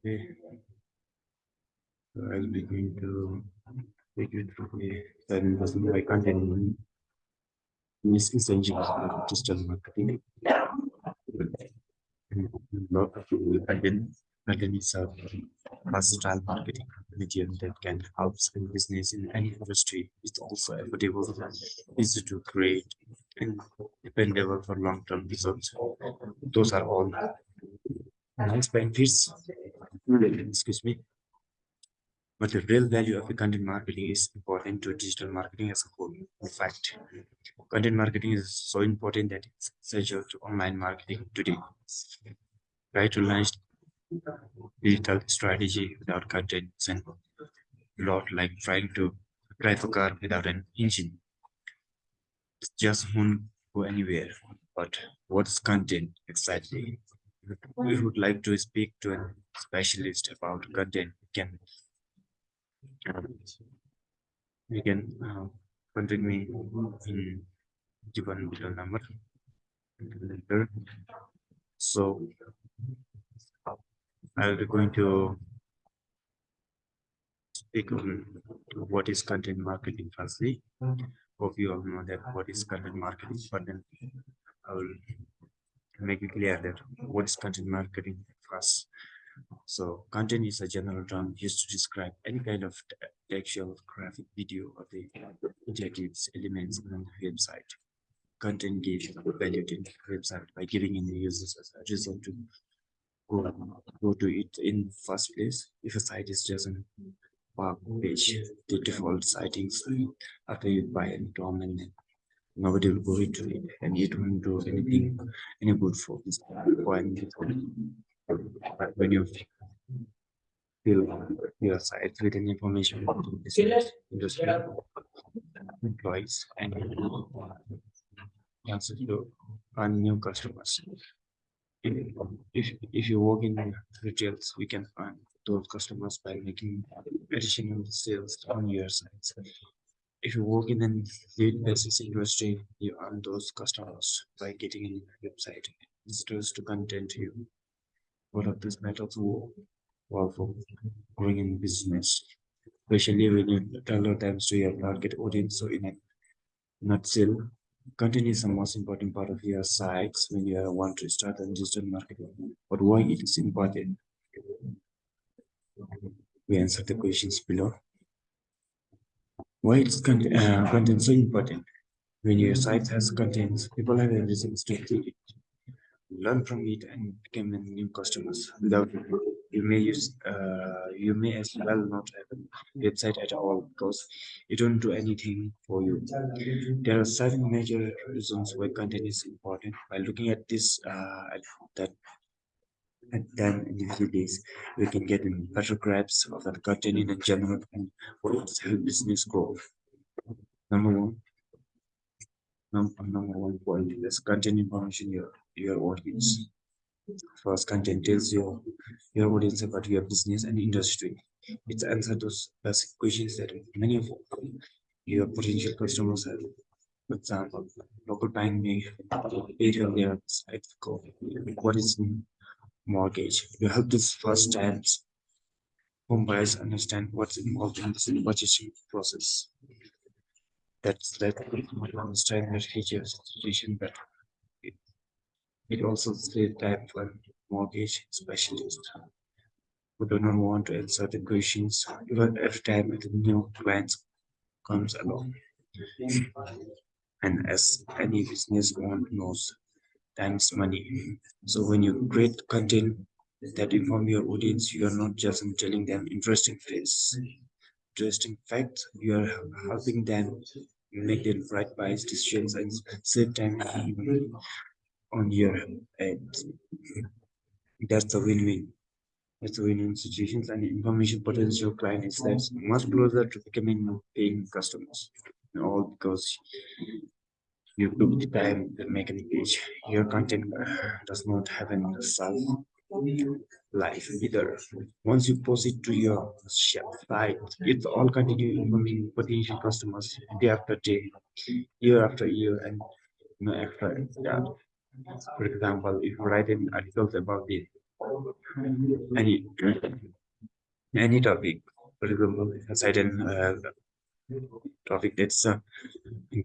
Okay. So I'll be going to take you through the seven percent by content is essential for digital marketing. Of content content is a versatile marketing medium that can help small business in any industry. It's also affordable, and easy to create, and dependable for long-term results. Those are all nice benefits. Mm-hmm. Excuse me. But the real value of the content marketing is important to digital marketing as a whole. In fact, content marketing is so important that it's essential to online marketing today. Try to launch digital strategy without content and a lot like trying to drive a car without an engine. It just won't go anywhere. But what's content exactly? We would like to speak to a specialist about content. We can um, you can uh, contact me in given below number later. So I'll be going to speak on what is content marketing firstly. Hope you all know that what is content marketing, but then I will make it clear that what is content marketing for us. So content is a general term used to describe any kind of textual, graphic, video, or the adjectives, elements on the website. Content gives value to the website by giving in the users a reason to go, go to it in first place. If a site is just a web page, the default sightings after you buy a domain name, nobody will go into it and it won't do anything any good for this for but when you fill your site with any information the business, industry, employees, and also to find new customers. If, if, if you work in retails, we can find those customers by making additional sales on your sites. If you work in an basis industry, you earn those customers by getting in your website visitors to content you what of these methods work well for growing in business, especially when you tailor them to your target audience. So in a nutshell, content is the most important part of your sites when you want to start a digital marketing. But why it is important? We answer the questions below. Why is content, uh, content so important? When your site has contents, people have a reason to click it learn from it and become new customers without it, you may use uh, you may as well not have a website at all because it don't do anything for you. There are seven major reasons why content is important. By looking at this uh, at that and then in a few days we can get a better grasp of the content in general and what help business grow number one number, number one point is content information your your audience. First, content tells your your audience about your business and industry. It's answer those basic questions that many of your potential customers have. For example, local bank may pay their site code. What is mortgage? You help this first mm. time home buyers understand what's involved in this purchasing process. That's that understand the features situation better. It also says type for mortgage specialist who do not want to answer the questions even every time a new client comes along. And as any business owner knows, time is money. So when you create content that inform your audience, you are not just telling them interesting facts, interesting facts, you are helping them make the right buys decisions and save time on your end. That's the win-win. It's a win-win situations and information potential client is that much closer to becoming paying customers. All because you took the time to make an page. Your content does not have any self life either. Once you post it to your shop site, it all continue informing potential customers day after day, year after year, and you know, after that. For example, if you write in articles about the any any topic, for example, certain uh, topic that's a uh,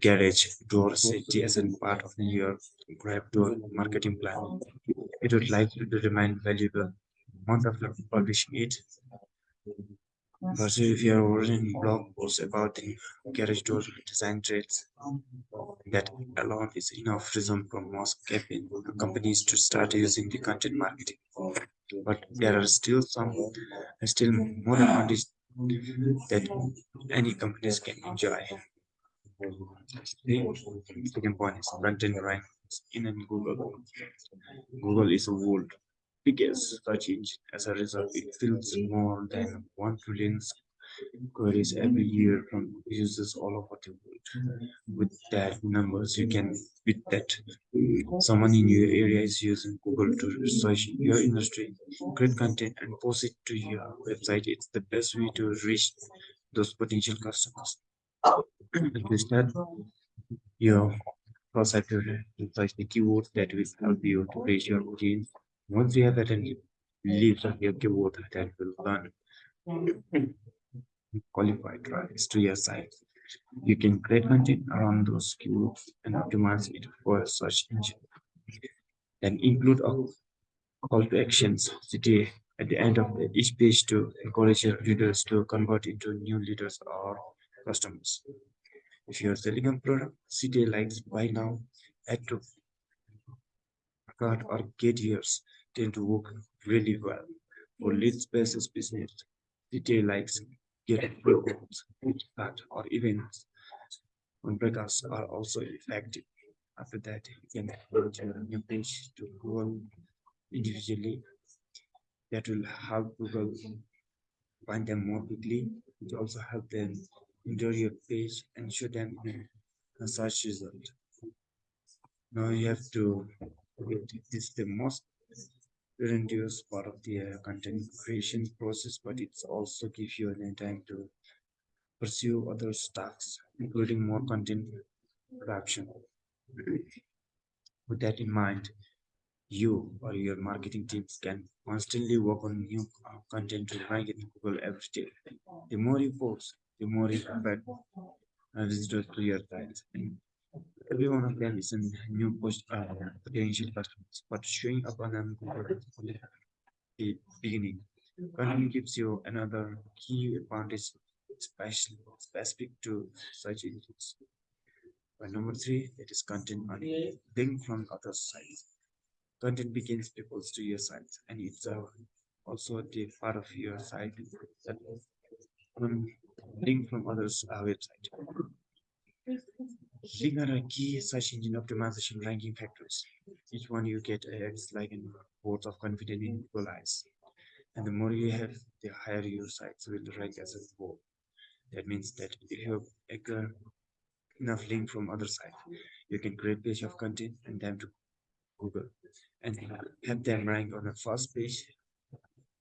garage door uh, safety as a part of your grab door marketing plan. It would likely to remain valuable month after publishing it. But if you are writing blog posts about the garage door design trades, that alone is enough reason for most companies to start using the content marketing. But there are still some, still more advantages that any companies can enjoy. The second point is content ranks in Google. Google is a world biggest search engine. As a result, it fills more than 1 trillion queries every year um, from users all over the world. With that numbers, you can with that someone in your area is using Google to research your industry, create content, and post it to your website. It's the best way to reach those potential customers. to start your website to research the keywords that will help you to reach your audience. Once you have that, and leaves of your keyword that will run qualified traffic to your site. You can create content around those keywords and optimize it for a search engine. Then include a call to actions CTA at the end of each page to encourage your readers to convert into new leaders or customers. If you're selling a product, CTA likes buy now, add to cart or get yours tend to work really well. For lead basis business, CTA likes get programs, that or events on breakouts are also effective. After that, you can launch a new page to Google individually. That will help Google find them more quickly. It also help them enter your page and show them a search result. Now you have to this is the most reduce part of the uh, content creation process, but it's also gives you an time to pursue other tasks, including more content production. With that in mind, you or your marketing teams can constantly work on new uh, content to rank in Google every day. The more you post, the more you convert visitors to your sites. Every one of them is a new post uh, potential customers, but showing up on them the beginning. Content gives you another key advantage, especially specific to search engines. Number three, it is content on link from other sites. Content begins people to your site, and it's uh, also the part of your site that link from others' uh, website. Link are key search engine optimization ranking factors. Each one you get acts like a vote of confidence in Google eyes. And the more you have, the higher your sites will rank as a whole. That means that if you have enough link from other sites, you can create page of content and them to Google and have them rank on the first page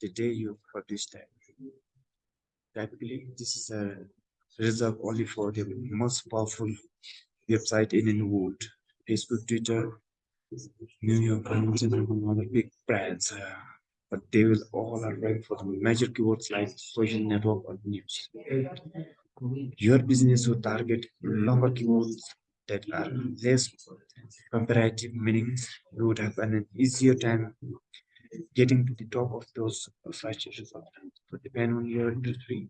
the day you publish them. Typically, this is a reserved only for the most powerful website in world. Facebook, Twitter, New York Times, and other big brands. Uh, but they will all are ranked for the major keywords like social network or news. Your business will target longer keywords that are less comparative, meaning you would have an easier time getting to the top of those search results. So depending on your industry,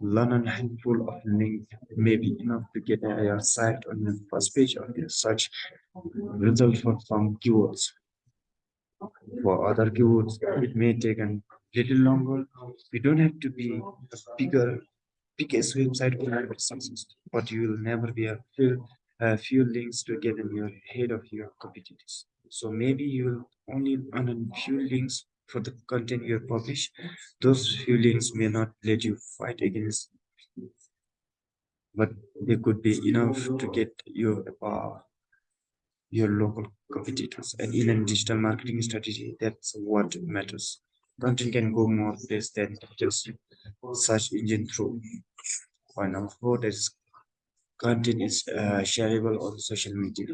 learn a handful of links may be enough to get your site on the first page of the search result for some keywords. For other keywords, it may take a little longer. You don't have to be a bigger, biggest website for success, but you will never be a few, a few links to get in your head of your competitors. So maybe you will only earn a few links for the content you publish. Those few links may not let you fight against, but they could be enough to get you above your local competitors. And in a digital marketing strategy, that's what matters. Content can go more place than just search engine through. Point number four, that is content is uh, shareable on social media.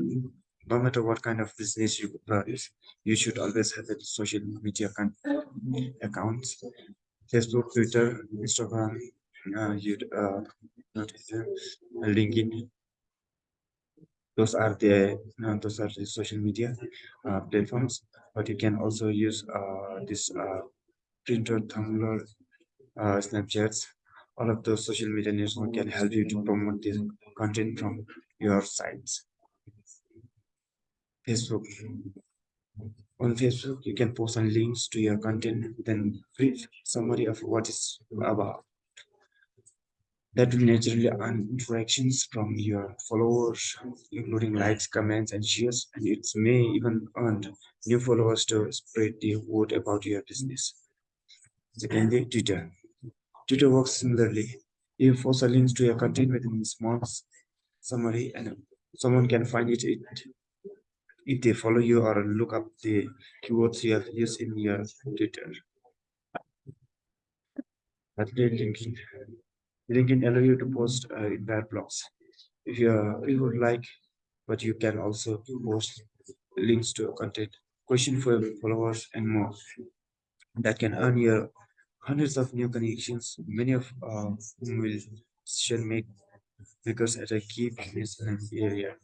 No matter what kind of business you produce, you should always have a social media accounts. Facebook, Twitter, Instagram, uh, you uh, LinkedIn. Those are the uh, those are the social media uh, platforms. But you can also use uh, this uh, Pinterest, Tumblr, uh, Snapchats. All of those social media networks can help you to promote this content from your sites. Facebook. On Facebook, you can post some links to your content, then brief summary of what is about. That will naturally earn interactions from your followers, including likes, comments, and shares, and it may even earn new followers to spread the word about your business. Secondly, Twitter. Twitter works similarly. You post a link to your content within a small summary, and someone can find it, it if they follow you or look up the keywords you have used in your Twitter. LinkedIn. LinkedIn allow you to post uh, entire blogs. If you, uh, you would like, but you can also post links to content, question for your followers, and more. That can earn you hundreds of new connections, many of uh, whom will decision make because at a key business area.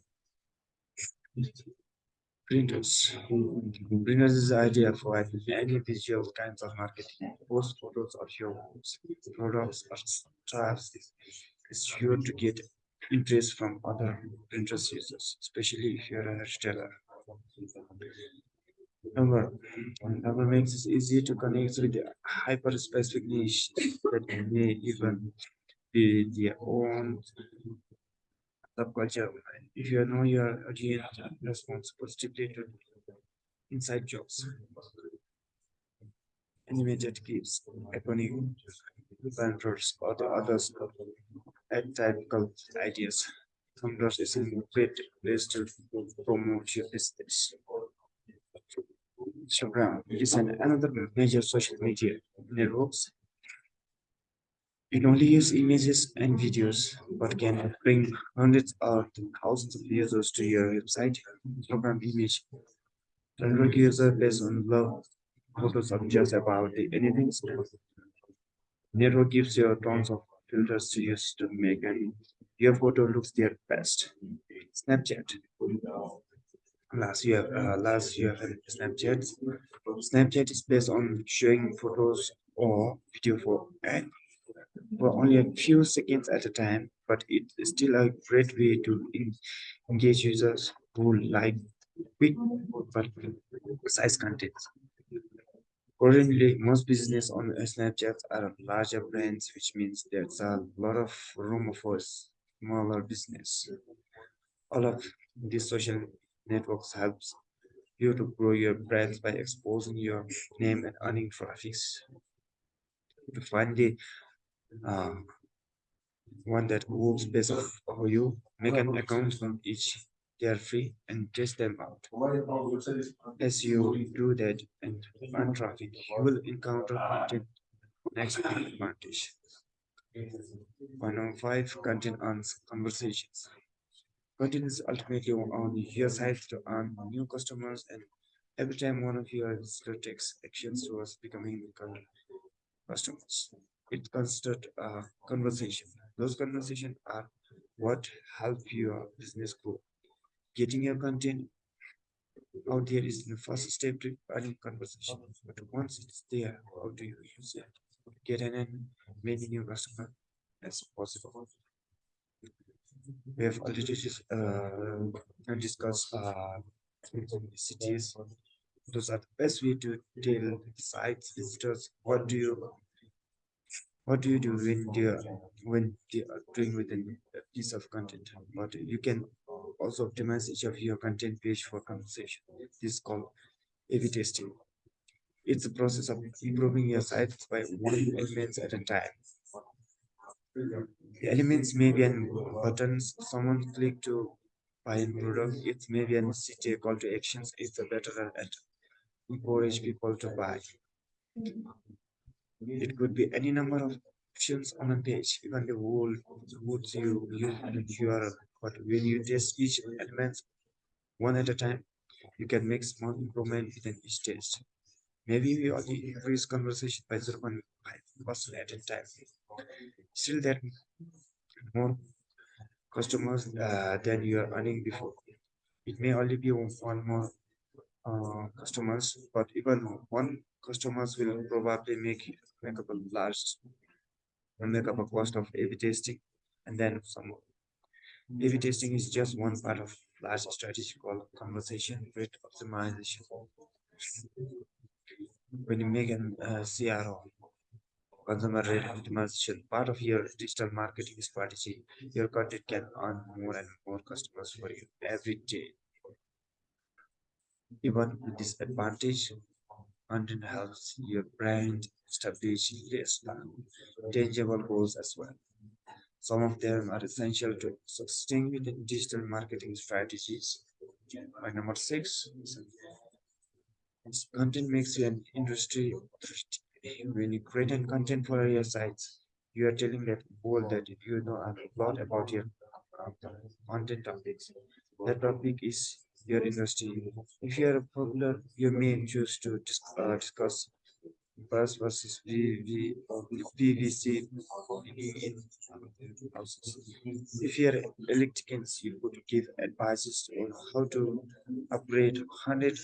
Pinterest. Pinterest is idea for any visual kinds of marketing. Post photos of your products or stuff is sure to get interest from other Pinterest users, especially if you're a retailer. Number, number makes it easy to connect with the hyper-specific niche that may even be their own subculture. If you know your audience response positively to inside jokes, animated clips, iconic banners, or the others atypical ideas. Tumblr is a great place to promote your business. Instagram is an another major social media networks it only uses images and videos, but can bring hundreds or thousands of users to your website. Program image. General user based on love photos of just about anything. Network gives you tons of filters to use to make your photo looks their best. Snapchat. Last year, uh, last year Snapchat. Snapchat is based on showing photos or video for and for only a few seconds at a time, but it is still a great way to engage users who like quick but precise content. Currently, most business on Snapchat are larger brands, which means there's a lot of room for smaller business. All of these social networks helps you to grow your brands by exposing your name and earning traffic. The uh, one that works best for you. Make an account from each. They are free and test them out. As you do that and run traffic, you will encounter content next advantage. Five content on conversations. Content is ultimately on your side to earn new customers and every time one of your visitors takes actions towards becoming customers it considered a conversation. Those conversations are what help your business grow. Getting your content out there is the first step to running conversation. But once it's there, how do you use it? Get an many new customers as possible. We have already uh, discussed uh, cities. Those are the best way to tell sites visitors what do you what do you do when you when you are doing with a uh, piece of content? But you can also optimize each of your content page for conversation. This is called a-b testing. It's a process of improving your site by one elements at a time. The elements may be an buttons. Someone click to buy a product. It may be an CTA call to actions. It's a better at encourage people to buy it could be any number of options on a page, even the whole woods you use in URL. But when you test each element one at a time. You can make small improvement within each test. Maybe we only increase conversation by 0.5% at a time. Still, that more customers uh, than you are earning before. It may only be one more uh, customers, but even one customers will probably make make up a large make up a cost of A/B testing, and then some. A/B testing is just one part of large strategy called conversation rate optimization. When you make an uh, CRO, consumer rate optimization, part of your digital marketing strategy, your content can earn more and more customers for you every day. Even with this advantage, content helps your brand establish tangible goals as well. Some of them are essential to with digital marketing strategies. My number six, content makes you an industry authority. When you create content for your sites, you are telling that world that you know a lot about your content topics. That topic is your industry. If you are a popular, you may choose to uh, discuss bus versus VV, PVC in houses. If you are electricians, you could give advices on how to upgrade 100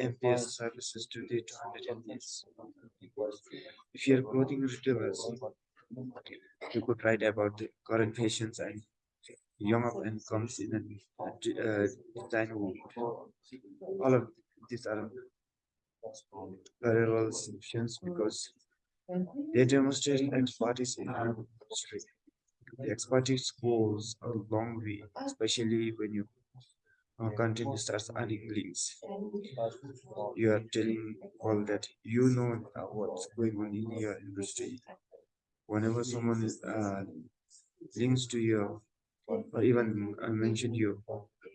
amps services to the 200 amps. If you are clothing retailers, you could write about the current fashions and young and comes in a uh, design. All of these are parallel solutions because they demonstrate expertise in our industry. The expertise goes a long way, especially when you uh, content starts earning links. You are telling all that you know what's going on in your industry. Whenever someone is uh, links to you or even I mentioned you,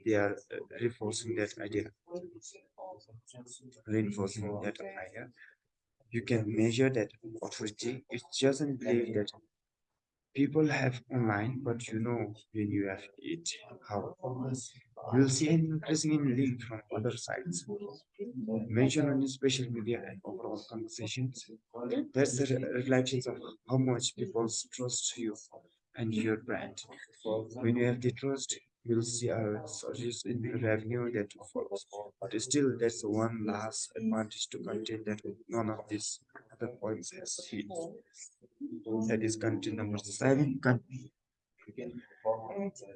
they are uh, reinforcing that idea, reinforcing that idea. You can measure that authority. It doesn't believe that people have online, but you know when you have it, how you'll see an increasing in link from other sites mentioned on the social media and overall conversations. That's the reflections of how much people trust you and your brand. When you have the trust, you'll see a surge in revenue that follows. But still, that's one last advantage to content that none of these other points has hit. That is content number seven. Con-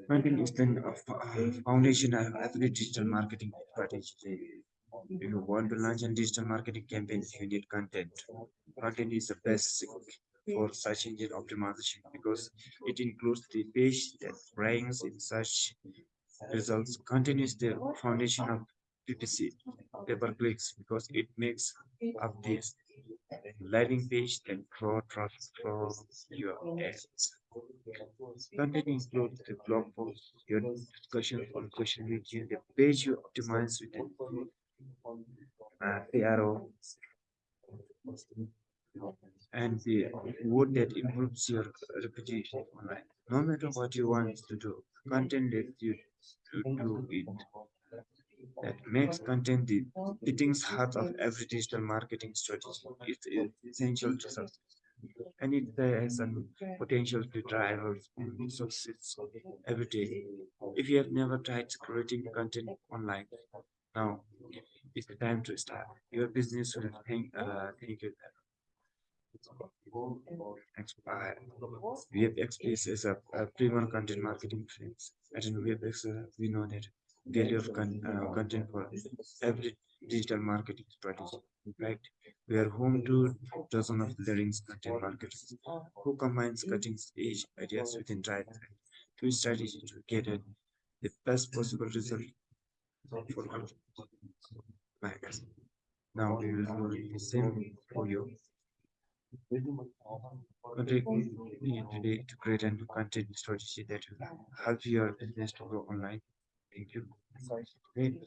Content is the uh, uh, foundation of every digital marketing strategy. If you want to launch a digital marketing campaign, you need content. Content is the best for search engine optimization because it includes the page that ranks in search results. Content is the foundation of PPC, pay per clicks, because it makes up this landing page that draw traffic from your ads. Content includes the blog post, your discussion on question media, the page you optimize with the uh, ARO, and the word that improves your reputation online. No matter what you want to do, content lets you to do it. That makes content the beating heart of every digital marketing strategy. It's essential to success. And it has a potential to drive success every day. If you have never tried creating content online, now is the time to start. Your business will thank, uh, thank you. Expire. Is a, a premier content marketing friends. At WebFX, uh, we know that value of con- uh, content for every digital marketing strategy. Fact, we are home to dozens of leading content marketers who combines cutting edge ideas within right to strategy to get the best possible result for our buyers. Now we will do the same for you. Today to create a new content strategy that will help your business to grow online. Thank you. Great.